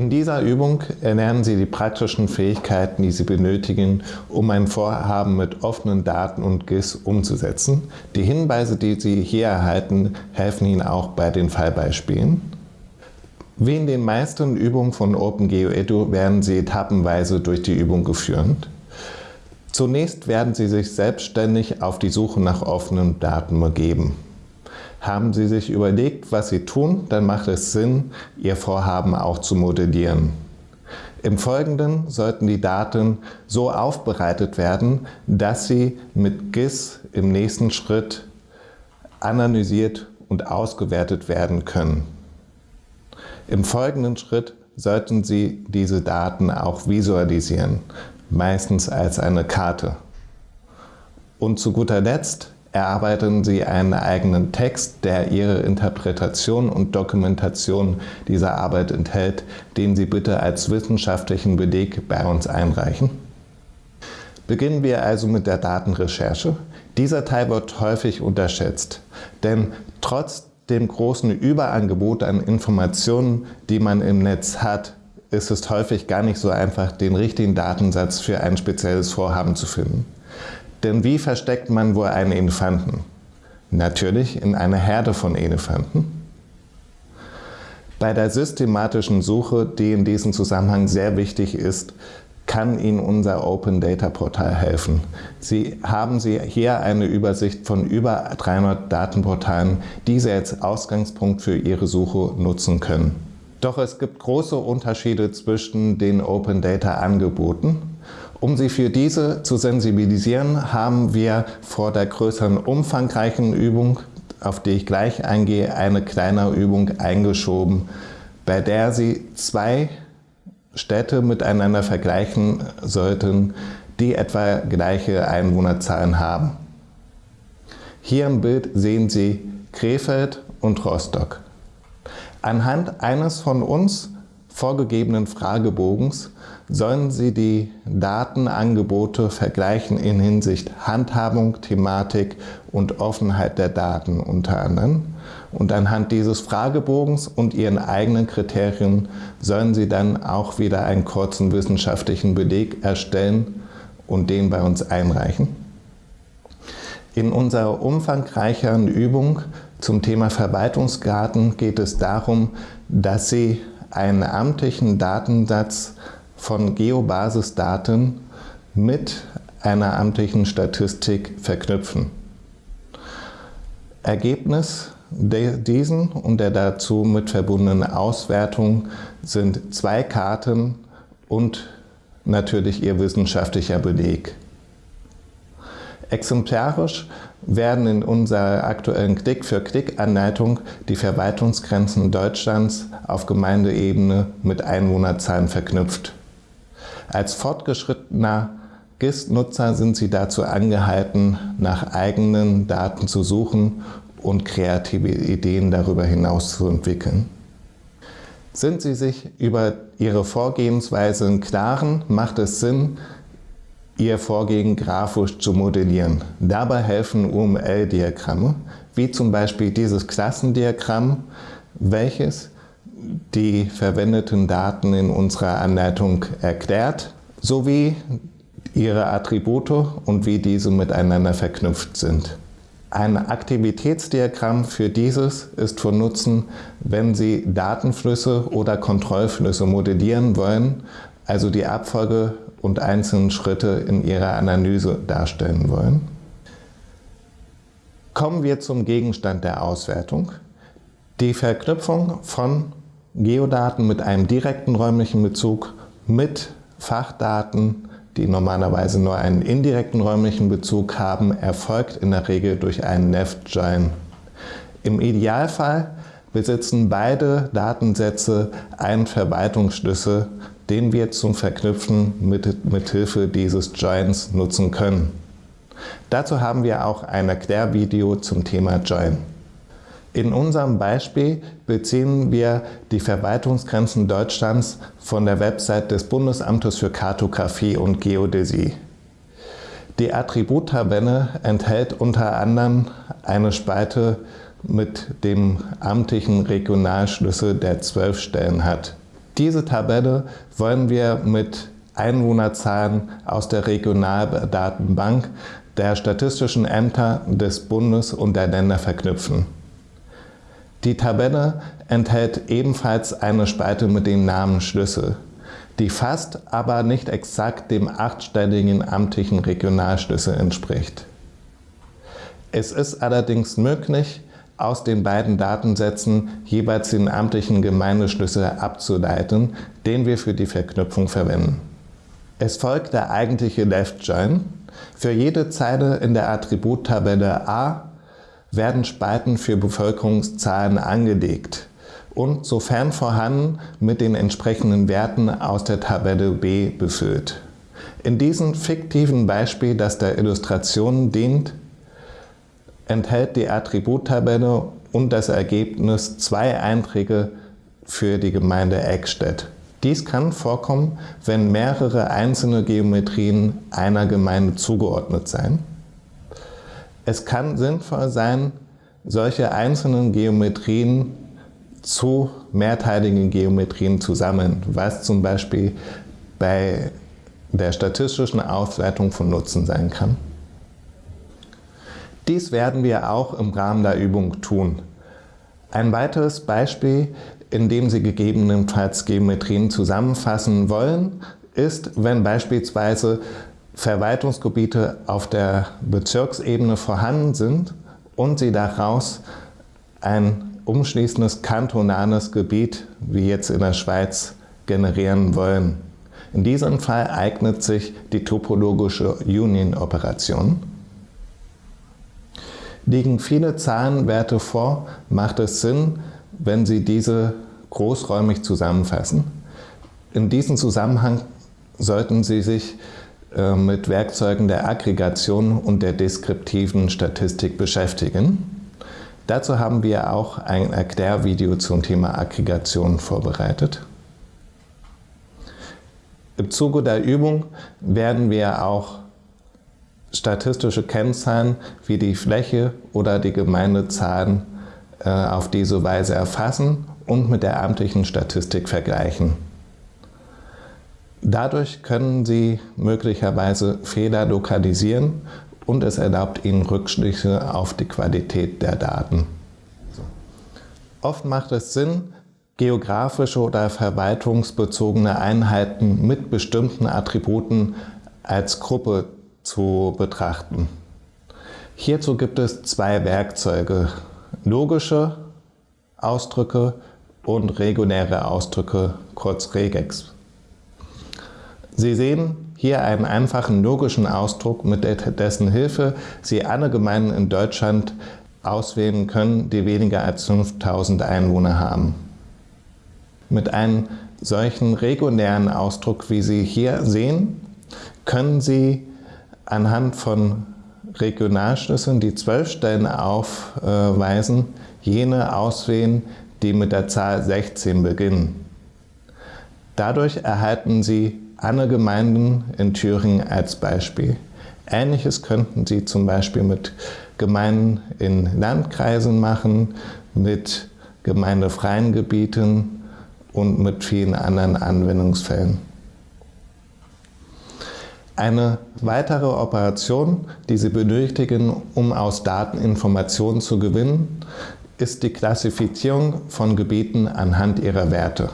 In dieser Übung erlernen Sie die praktischen Fähigkeiten, die Sie benötigen, um ein Vorhaben mit offenen Daten und GIS umzusetzen. Die Hinweise, die Sie hier erhalten, helfen Ihnen auch bei den Fallbeispielen. Wie in den meisten Übungen von OpenGeoEDU werden Sie etappenweise durch die Übung geführt. Zunächst werden Sie sich selbstständig auf die Suche nach offenen Daten begeben. Haben Sie sich überlegt, was Sie tun, dann macht es Sinn, Ihr Vorhaben auch zu modellieren. Im Folgenden sollten die Daten so aufbereitet werden, dass sie mit GIS im nächsten Schritt analysiert und ausgewertet werden können. Im folgenden Schritt sollten Sie diese Daten auch visualisieren, meistens als eine Karte. Und zu guter Letzt erarbeiten Sie einen eigenen Text, der Ihre Interpretation und Dokumentation dieser Arbeit enthält, den Sie bitte als wissenschaftlichen Beleg bei uns einreichen. Beginnen wir also mit der Datenrecherche. Dieser Teil wird häufig unterschätzt, denn trotz dem großen Überangebot an Informationen, die man im Netz hat, ist es häufig gar nicht so einfach, den richtigen Datensatz für ein spezielles Vorhaben zu finden. Denn wie versteckt man wohl einen Elefanten? Natürlich in einer Herde von Elefanten. Bei der systematischen Suche, die in diesem Zusammenhang sehr wichtig ist, kann Ihnen unser Open Data Portal helfen. Sie haben Sie hier eine Übersicht von über 300 Datenportalen, die Sie als Ausgangspunkt für Ihre Suche nutzen können. Doch es gibt große Unterschiede zwischen den Open Data Angeboten um Sie für diese zu sensibilisieren, haben wir vor der größeren umfangreichen Übung, auf die ich gleich eingehe, eine kleine Übung eingeschoben, bei der Sie zwei Städte miteinander vergleichen sollten, die etwa gleiche Einwohnerzahlen haben. Hier im Bild sehen Sie Krefeld und Rostock. Anhand eines von uns vorgegebenen Fragebogens sollen Sie die Datenangebote vergleichen in Hinsicht Handhabung, Thematik und Offenheit der Daten unter anderem. Und anhand dieses Fragebogens und Ihren eigenen Kriterien sollen Sie dann auch wieder einen kurzen wissenschaftlichen Beleg erstellen und den bei uns einreichen. In unserer umfangreicheren Übung zum Thema Verwaltungsgarten geht es darum, dass Sie einen amtlichen Datensatz von Geobasisdaten mit einer amtlichen Statistik verknüpfen. Ergebnis diesen und der dazu mit verbundenen Auswertung sind zwei Karten und natürlich ihr wissenschaftlicher Beleg. Exemplarisch werden in unserer aktuellen Klick-für-Klick-Anleitung die Verwaltungsgrenzen Deutschlands auf Gemeindeebene mit Einwohnerzahlen verknüpft. Als fortgeschrittener GIS-Nutzer sind Sie dazu angehalten, nach eigenen Daten zu suchen und kreative Ideen darüber hinaus zu entwickeln. Sind Sie sich über Ihre Vorgehensweise im Klaren, macht es Sinn, Ihr Vorgehen grafisch zu modellieren. Dabei helfen UML-Diagramme, wie zum Beispiel dieses Klassendiagramm, welches die verwendeten Daten in unserer Anleitung erklärt, sowie ihre Attribute und wie diese miteinander verknüpft sind. Ein Aktivitätsdiagramm für dieses ist von Nutzen, wenn Sie Datenflüsse oder Kontrollflüsse modellieren wollen, also die Abfolge und einzelnen Schritte in Ihrer Analyse darstellen wollen. Kommen wir zum Gegenstand der Auswertung. Die Verknüpfung von Geodaten mit einem direkten räumlichen Bezug mit Fachdaten, die normalerweise nur einen indirekten räumlichen Bezug haben, erfolgt in der Regel durch einen Left-Join. Im Idealfall besitzen beide Datensätze einen Verwaltungsschlüssel, den wir zum Verknüpfen mit, mit Hilfe dieses Joins nutzen können. Dazu haben wir auch ein Erklärvideo zum Thema Join. In unserem Beispiel beziehen wir die Verwaltungsgrenzen Deutschlands von der Website des Bundesamtes für Kartografie und Geodäsie. Die Attributtabelle enthält unter anderem eine Spalte mit dem amtlichen Regionalschlüssel, der zwölf Stellen hat. Diese Tabelle wollen wir mit Einwohnerzahlen aus der Regionaldatenbank der statistischen Ämter des Bundes und der Länder verknüpfen. Die Tabelle enthält ebenfalls eine Spalte mit dem Namen Schlüssel, die fast, aber nicht exakt dem achtstelligen amtlichen Regionalschlüssel entspricht. Es ist allerdings möglich, aus den beiden Datensätzen jeweils den amtlichen Gemeindeschlüssel abzuleiten, den wir für die Verknüpfung verwenden. Es folgt der eigentliche Left Join. Für jede Zeile in der Attributtabelle A werden Spalten für Bevölkerungszahlen angelegt und sofern vorhanden mit den entsprechenden Werten aus der Tabelle B befüllt. In diesem fiktiven Beispiel, das der Illustration dient, enthält die Attributtabelle und das Ergebnis zwei Einträge für die Gemeinde Eckstedt. Dies kann vorkommen, wenn mehrere einzelne Geometrien einer Gemeinde zugeordnet sein. Es kann sinnvoll sein, solche einzelnen Geometrien zu mehrteiligen Geometrien zu sammeln, was zum Beispiel bei der statistischen Auswertung von Nutzen sein kann. Dies werden wir auch im Rahmen der Übung tun. Ein weiteres Beispiel indem Sie gegebenenfalls Geometrien zusammenfassen wollen, ist, wenn beispielsweise Verwaltungsgebiete auf der Bezirksebene vorhanden sind und Sie daraus ein umschließendes kantonales Gebiet, wie jetzt in der Schweiz, generieren wollen. In diesem Fall eignet sich die topologische Union-Operation. Liegen viele Zahlenwerte vor, macht es Sinn, wenn Sie diese großräumig zusammenfassen. In diesem Zusammenhang sollten Sie sich äh, mit Werkzeugen der Aggregation und der deskriptiven Statistik beschäftigen. Dazu haben wir auch ein Erklärvideo zum Thema Aggregation vorbereitet. Im Zuge der Übung werden wir auch statistische Kennzahlen wie die Fläche oder die Gemeindezahlen äh, auf diese Weise erfassen und mit der amtlichen Statistik vergleichen. Dadurch können Sie möglicherweise Fehler lokalisieren und es erlaubt Ihnen Rückschlüsse auf die Qualität der Daten. Oft macht es Sinn, geografische oder verwaltungsbezogene Einheiten mit bestimmten Attributen als Gruppe zu betrachten. Hierzu gibt es zwei Werkzeuge, logische Ausdrücke und reguläre Ausdrücke, kurz Regex. Sie sehen hier einen einfachen logischen Ausdruck, mit dessen Hilfe Sie alle Gemeinden in Deutschland auswählen können, die weniger als 5000 Einwohner haben. Mit einem solchen regulären Ausdruck, wie Sie hier sehen, können Sie anhand von Regionalschlüsseln, die zwölf Stellen aufweisen, jene auswählen, die mit der Zahl 16 beginnen. Dadurch erhalten Sie alle Gemeinden in Thüringen als Beispiel. Ähnliches könnten Sie zum Beispiel mit Gemeinden in Landkreisen machen, mit gemeindefreien Gebieten und mit vielen anderen Anwendungsfällen. Eine weitere Operation, die Sie benötigen, um aus Daten Informationen zu gewinnen, ist die Klassifizierung von Gebieten anhand ihrer Werte.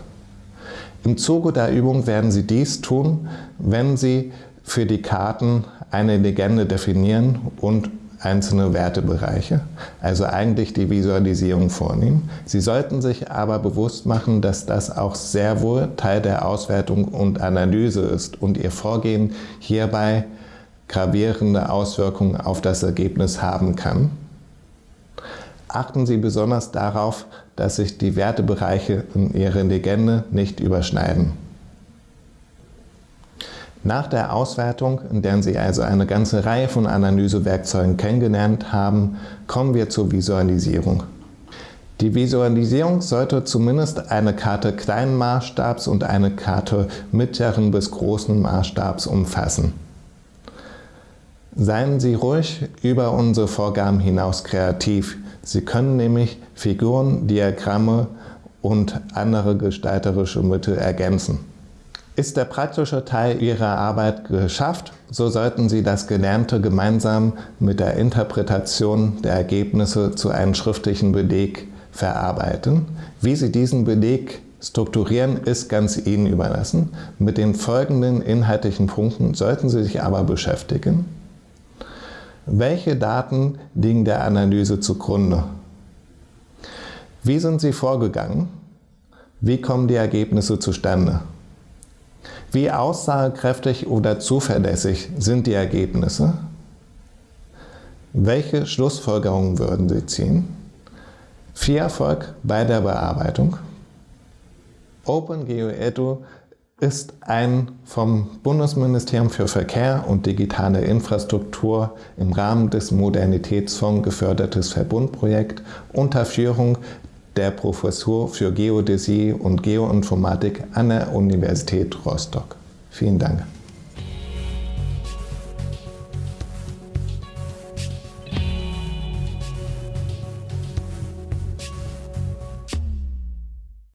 Im Zuge der Übung werden Sie dies tun, wenn Sie für die Karten eine Legende definieren und einzelne Wertebereiche, also eigentlich die Visualisierung vornehmen. Sie sollten sich aber bewusst machen, dass das auch sehr wohl Teil der Auswertung und Analyse ist und Ihr Vorgehen hierbei gravierende Auswirkungen auf das Ergebnis haben kann. Achten Sie besonders darauf, dass sich die Wertebereiche in Ihrer Legende nicht überschneiden. Nach der Auswertung, in der Sie also eine ganze Reihe von Analysewerkzeugen kennengelernt haben, kommen wir zur Visualisierung. Die Visualisierung sollte zumindest eine Karte kleinen Maßstabs und eine Karte mittleren bis großen Maßstabs umfassen. Seien Sie ruhig über unsere Vorgaben hinaus kreativ. Sie können nämlich Figuren, Diagramme und andere gestalterische Mittel ergänzen. Ist der praktische Teil Ihrer Arbeit geschafft, so sollten Sie das Gelernte gemeinsam mit der Interpretation der Ergebnisse zu einem schriftlichen Beleg verarbeiten. Wie Sie diesen Beleg strukturieren, ist ganz Ihnen überlassen. Mit den folgenden inhaltlichen Punkten sollten Sie sich aber beschäftigen. Welche Daten liegen der Analyse zugrunde? Wie sind Sie vorgegangen? Wie kommen die Ergebnisse zustande? Wie aussagekräftig oder zuverlässig sind die Ergebnisse? Welche Schlussfolgerungen würden Sie ziehen? Viel Erfolg bei der Bearbeitung. OpenGeoEDU ist ein vom Bundesministerium für Verkehr und digitale Infrastruktur im Rahmen des Modernitätsfonds gefördertes Verbundprojekt unter Führung der Professur für Geodäsie und Geoinformatik an der Universität Rostock. Vielen Dank.